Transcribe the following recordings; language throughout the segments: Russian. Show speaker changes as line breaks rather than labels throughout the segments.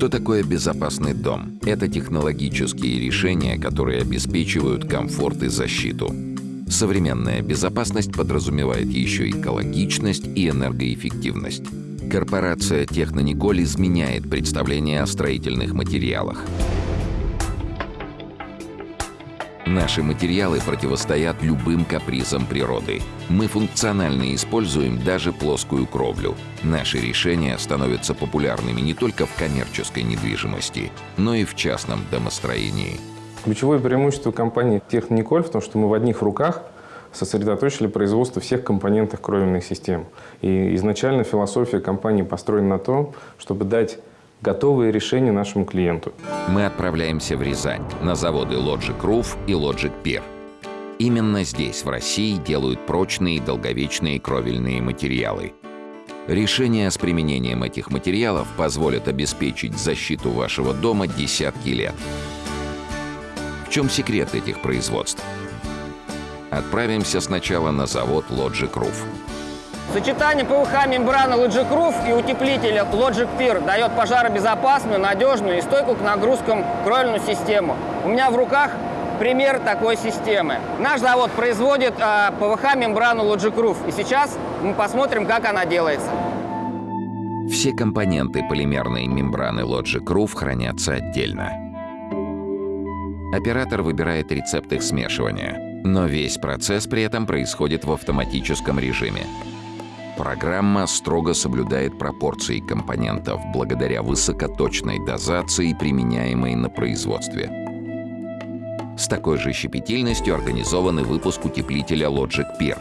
Что такое безопасный дом? Это технологические решения, которые обеспечивают комфорт и защиту. Современная безопасность подразумевает еще экологичность и энергоэффективность. Корпорация Технониколь изменяет представление о строительных материалах. Наши материалы противостоят любым капризам природы. Мы функционально используем даже плоскую кровлю. Наши решения становятся популярными не только в коммерческой недвижимости, но и в частном домостроении.
Ключевое преимущество компании Техниколь в том, что мы в одних руках сосредоточили производство всех компонентов кровельных систем. И изначально философия компании построена на том, чтобы дать готовые решения нашему клиенту.
Мы отправляемся в Рязань, на заводы Logic Roof и Logic Pier. Именно здесь, в России, делают прочные и долговечные кровельные материалы. Решения с применением этих материалов позволят обеспечить защиту вашего дома десятки лет. В чем секрет этих производств? Отправимся сначала на завод Logic Roof.
Сочетание ПВХ мембраны Logic Roof и утеплителя Logic Pier дает пожаробезопасную, надежную и стойкую к нагрузкам кровельную систему. У меня в руках пример такой системы. Наш завод производит э, ПВХ мембрану Logic Roof. И сейчас мы посмотрим, как она делается.
Все компоненты полимерной мембраны Logic Roof хранятся отдельно. Оператор выбирает рецепт их смешивания, но весь процесс при этом происходит в автоматическом режиме. Программа строго соблюдает пропорции компонентов благодаря высокоточной дозации, применяемой на производстве. С такой же щепетильностью организован и выпуск утеплителя Logic Peer.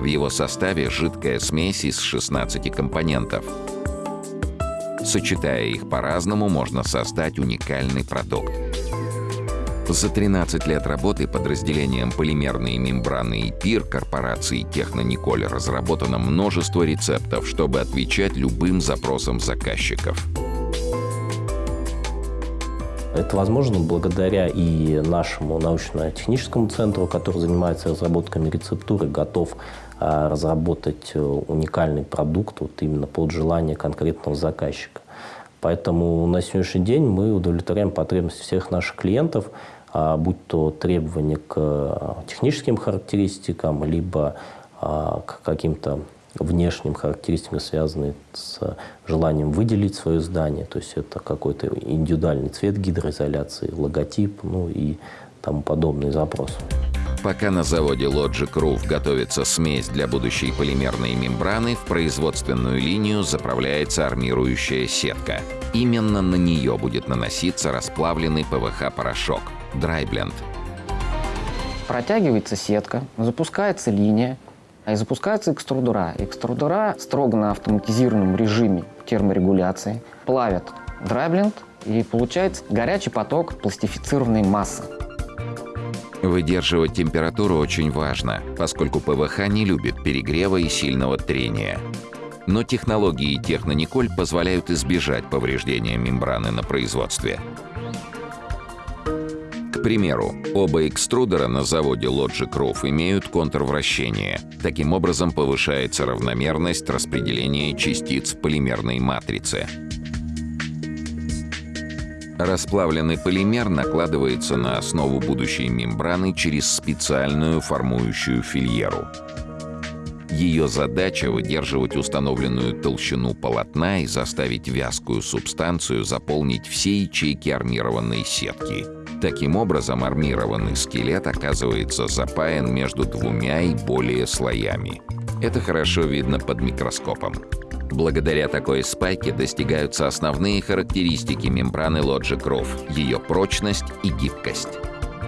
В его составе жидкая смесь из 16 компонентов. Сочетая их по-разному, можно создать уникальный продукт. За 13 лет работы подразделением полимерные мембраны и ПИР корпорации Технониколь разработано множество рецептов, чтобы отвечать любым запросам заказчиков.
Это возможно благодаря и нашему научно-техническому центру, который занимается разработками рецептуры, готов а, разработать э, уникальный продукт вот именно под желание конкретного заказчика. Поэтому на сегодняшний день мы удовлетворяем потребности всех наших клиентов – будь то требования к э, техническим характеристикам, либо а, к каким-то внешним характеристикам, связанные с желанием выделить свое здание. То есть это какой-то индивидуальный цвет гидроизоляции, логотип, ну и тому подобные запросы.
Пока на заводе Logic Roof готовится смесь для будущей полимерной мембраны, в производственную линию заправляется армирующая сетка. Именно на нее будет наноситься расплавленный ПВХ-порошок – Драйбленд.
Протягивается сетка, запускается линия, и запускаются экструдера. Экструдера строго на автоматизированном режиме терморегуляции плавят драйбленд, и получается горячий поток пластифицированной массы.
Выдерживать температуру очень важно, поскольку ПВХ не любит перегрева и сильного трения. Но технологии Технониколь позволяют избежать повреждения мембраны на производстве примеру, оба экструдера на заводе Logic Roof имеют контрвращение. Таким образом повышается равномерность распределения частиц полимерной матрице. Расплавленный полимер накладывается на основу будущей мембраны через специальную формующую фильеру. Ее задача — выдерживать установленную толщину полотна и заставить вязкую субстанцию заполнить все ячейки армированной сетки — Таким образом, армированный скелет оказывается запаян между двумя и более слоями. Это хорошо видно под микроскопом. Благодаря такой спайке достигаются основные характеристики мембраны Logic Roof — ее прочность и гибкость.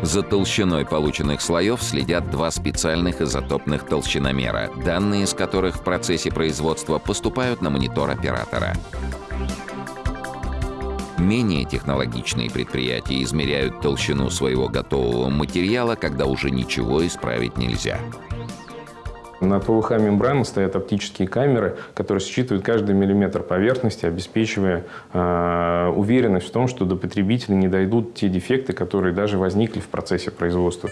За толщиной полученных слоев следят два специальных изотопных толщиномера, данные из которых в процессе производства поступают на монитор оператора. Менее технологичные предприятия измеряют толщину своего готового материала, когда уже ничего исправить нельзя.
На ПВХ мембраны стоят оптические камеры, которые считывают каждый миллиметр поверхности, обеспечивая э, уверенность в том, что до потребителя не дойдут те дефекты, которые даже возникли в процессе производства.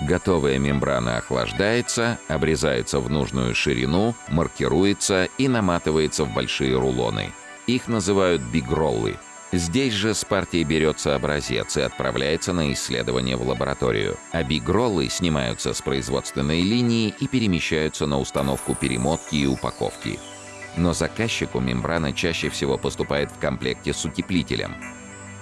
Готовая мембрана охлаждается, обрезается в нужную ширину, маркируется и наматывается в большие рулоны. Их называют бигроллы. Здесь же с партией берется образец и отправляется на исследование в лабораторию. А снимаются с производственной линии и перемещаются на установку перемотки и упаковки. Но заказчику мембрана чаще всего поступает в комплекте с утеплителем.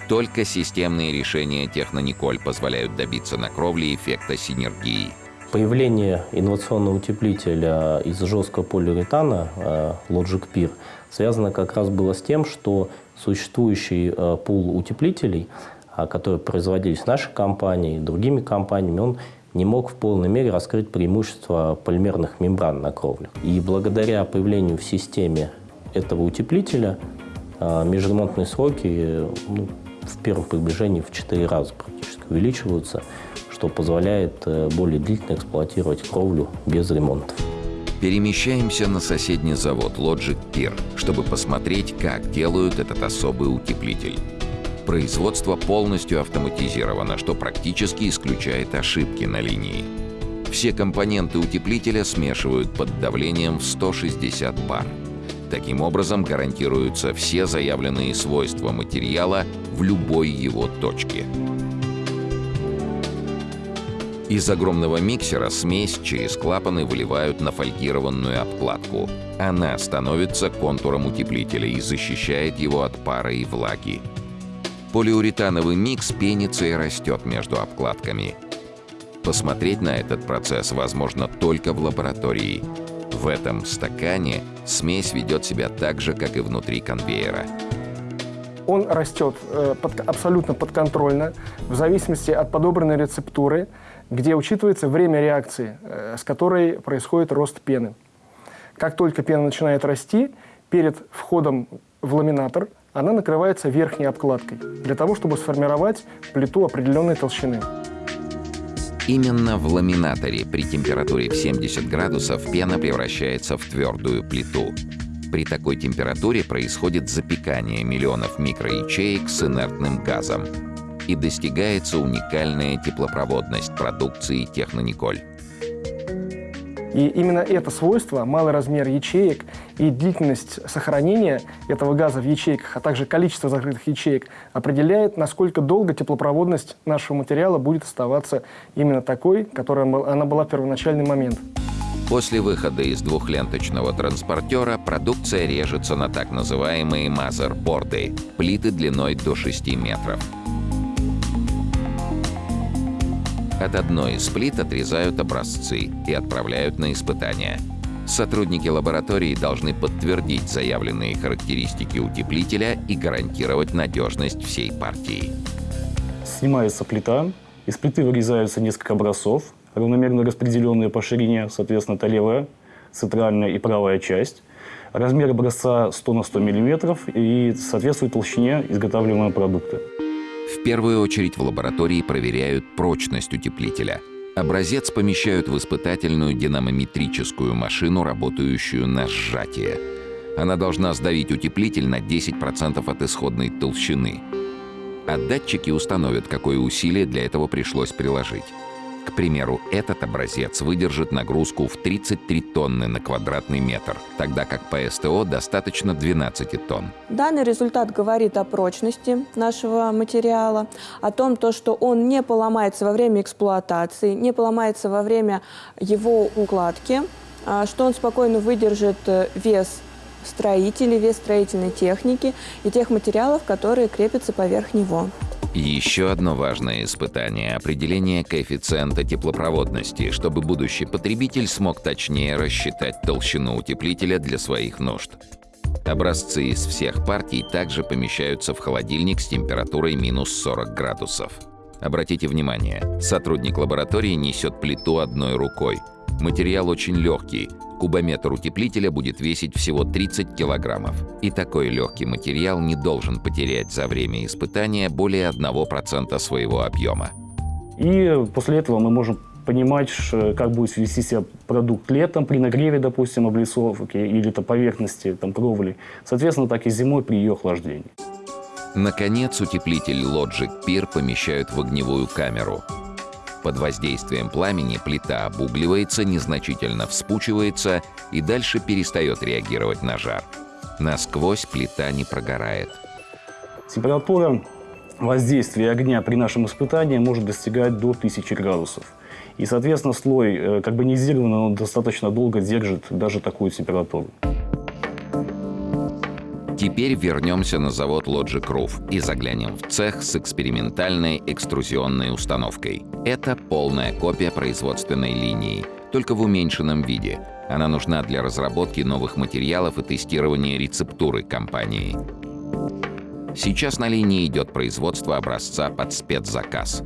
Только системные решения Технониколь позволяют добиться на кровле эффекта синергии.
Появление инновационного утеплителя из жесткого полиуретана э, Logic Peer связано как раз было с тем, что существующий э, пул утеплителей, э, которые производились нашей компанией и другими компаниями, он не мог в полной мере раскрыть преимущества полимерных мембран на кровле. И благодаря появлению в системе этого утеплителя межремонтные сроки ну, в первом приближении в 4 раза практически увеличиваются, что позволяет э, более длительно эксплуатировать кровлю без ремонтов.
Перемещаемся на соседний завод Logic Pier, чтобы посмотреть, как делают этот особый утеплитель. Производство полностью автоматизировано, что практически исключает ошибки на линии. Все компоненты утеплителя смешивают под давлением в 160 бар. Таким образом гарантируются все заявленные свойства материала в любой его точке. Из огромного миксера смесь через клапаны выливают на фольгированную обкладку. Она становится контуром утеплителя и защищает его от пара и влаги. Полиуретановый микс пенится и растет между обкладками. Посмотреть на этот процесс возможно только в лаборатории. В этом стакане смесь ведет себя так же, как и внутри конвейера
он растет э, под, абсолютно подконтрольно, в зависимости от подобранной рецептуры, где учитывается время реакции, э, с которой происходит рост пены. Как только пена начинает расти, перед входом в ламинатор она накрывается верхней обкладкой, для того, чтобы сформировать плиту определенной толщины.
Именно в ламинаторе при температуре в 70 градусов пена превращается в твердую плиту. При такой температуре происходит запекание миллионов микроячеек с инертным газом. И достигается уникальная теплопроводность продукции Технониколь.
И именно это свойство, малый размер ячеек и длительность сохранения этого газа в ячейках, а также количество закрытых ячеек, определяет, насколько долго теплопроводность нашего материала будет оставаться именно такой, которой она была в первоначальный момент.
После выхода из двухленточного транспортера продукция режется на так называемые мазерборды – плиты длиной до 6 метров. От одной из плит отрезают образцы и отправляют на испытания. Сотрудники лаборатории должны подтвердить заявленные характеристики утеплителя и гарантировать надежность всей партии.
Снимается плита, из плиты вырезаются несколько образцов, равномерно распределенные по ширине, соответственно, это левая, центральная и правая часть. Размер образца 100 на 100 мм и соответствует толщине изготавливаемого продукта.
В первую очередь в лаборатории проверяют прочность утеплителя. Образец помещают в испытательную динамометрическую машину, работающую на сжатие. Она должна сдавить утеплитель на 10% от исходной толщины. А датчики установят, какое усилие для этого пришлось приложить. К примеру, этот образец выдержит нагрузку в 33 тонны на квадратный метр, тогда как по СТО достаточно 12 тонн.
Данный результат говорит о прочности нашего материала, о том, то, что он не поломается во время эксплуатации, не поломается во время его укладки, а, что он спокойно выдержит э, вес строителей, вес строительной техники и тех материалов, которые крепятся поверх него.
Еще одно важное испытание – определение коэффициента теплопроводности, чтобы будущий потребитель смог точнее рассчитать толщину утеплителя для своих нужд. Образцы из всех партий также помещаются в холодильник с температурой минус 40 градусов. Обратите внимание, сотрудник лаборатории несет плиту одной рукой. Материал очень легкий, Кубометр утеплителя будет весить всего 30 килограммов. И такой легкий материал не должен потерять за время испытания более 1% своего объема.
И после этого мы можем понимать, как будет вести себя продукт летом при нагреве, допустим, облицовки или то поверхности там, кровли. Соответственно, так и зимой при ее охлаждении.
Наконец, утеплитель Logic Peer помещают в огневую камеру. Под воздействием пламени плита обугливается, незначительно вспучивается и дальше перестает реагировать на жар. Насквозь плита не прогорает.
Температура воздействия огня при нашем испытании может достигать до 1000 градусов. И, соответственно, слой э, карбонизированный, он достаточно долго держит даже такую температуру.
Теперь вернемся на завод Logic Roof и заглянем в цех с экспериментальной экструзионной установкой. Это полная копия производственной линии, только в уменьшенном виде. Она нужна для разработки новых материалов и тестирования рецептуры компании. Сейчас на линии идет производство образца под спецзаказ.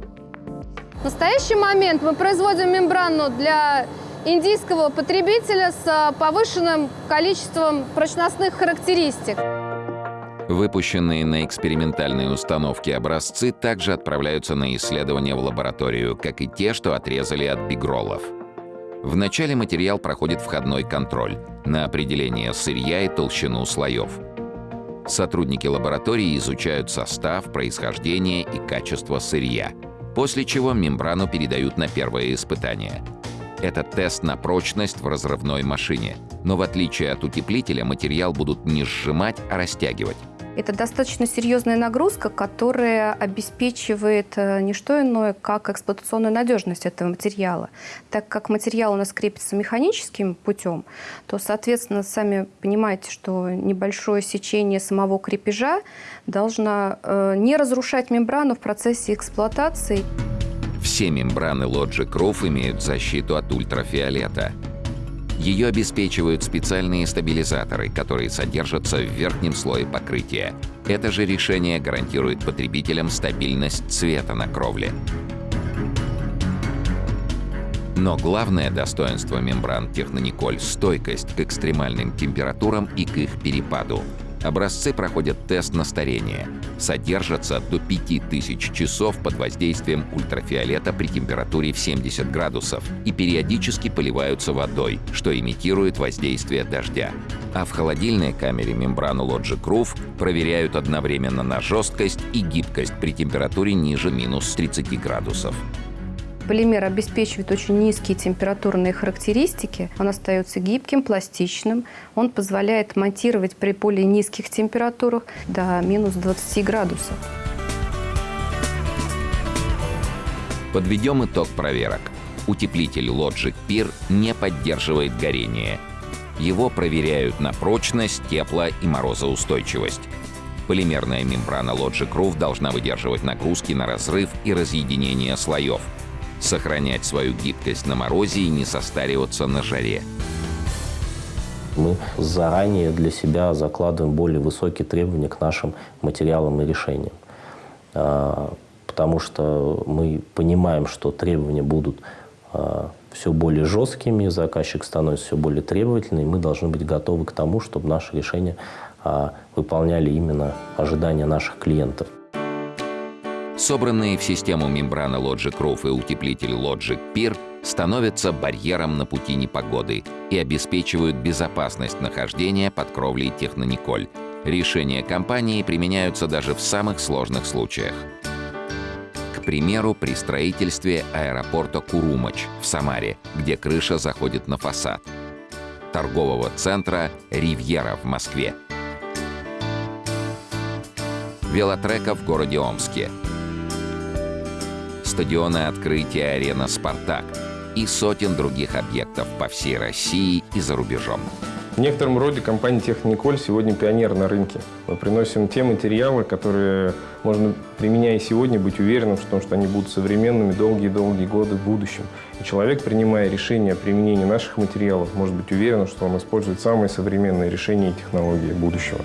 В настоящий момент мы производим мембрану для индийского потребителя с повышенным количеством прочностных характеристик.
Выпущенные на экспериментальные установки образцы также отправляются на исследование в лабораторию, как и те, что отрезали от бигроллов. Вначале материал проходит входной контроль на определение сырья и толщину слоев. Сотрудники лаборатории изучают состав, происхождение и качество сырья, после чего мембрану передают на первое испытание. Это тест на прочность в разрывной машине, но в отличие от утеплителя материал будут не сжимать, а растягивать.
Это достаточно серьезная нагрузка, которая обеспечивает э, не что иное, как эксплуатационную надежность этого материала. Так как материал у нас крепится механическим путем, то, соответственно, сами понимаете, что небольшое сечение самого крепежа должно э, не разрушать мембрану в процессе эксплуатации.
Все мембраны Logic Roof имеют защиту от ультрафиолета – ее обеспечивают специальные стабилизаторы, которые содержатся в верхнем слое покрытия. Это же решение гарантирует потребителям стабильность цвета на кровле. Но главное достоинство мембран Технониколь – стойкость к экстремальным температурам и к их перепаду. Образцы проходят тест на старение, содержатся до 5000 часов под воздействием ультрафиолета при температуре в 70 градусов и периодически поливаются водой, что имитирует воздействие дождя. А в холодильной камере мембрану Logic Roof проверяют одновременно на жесткость и гибкость при температуре ниже минус 30 градусов.
Полимер обеспечивает очень низкие температурные характеристики. Он остается гибким, пластичным. Он позволяет монтировать при более низких температурах до минус 20 градусов.
Подведем итог проверок. Утеплитель Logic Peer не поддерживает горение. Его проверяют на прочность, тепло и морозоустойчивость. Полимерная мембрана Logic Roof должна выдерживать нагрузки на разрыв и разъединение слоев – сохранять свою гибкость на морозе и не состариваться на жаре.
Мы заранее для себя закладываем более высокие требования к нашим материалам и решениям. А, потому что мы понимаем, что требования будут а, все более жесткими, заказчик становится все более требовательным, и мы должны быть готовы к тому, чтобы наши решения а, выполняли именно ожидания наших клиентов.
Собранные в систему мембрана Logic Roof и утеплитель Logic Peer становятся барьером на пути непогоды и обеспечивают безопасность нахождения под кровлей Технониколь. Решения компании применяются даже в самых сложных случаях. К примеру, при строительстве аэропорта Курумач в Самаре, где крыша заходит на фасад. Торгового центра «Ривьера» в Москве. Велотрека в городе Омске – стадиона открытия арена «Спартак» и сотен других объектов по всей России и за рубежом.
В некотором роде компания Техниколь сегодня пионер на рынке. Мы приносим те материалы, которые можно, применяя сегодня, быть уверенным в том, что они будут современными долгие-долгие годы в будущем. И человек, принимая решение о применении наших материалов, может быть уверен, что он использует самые современные решения и технологии будущего.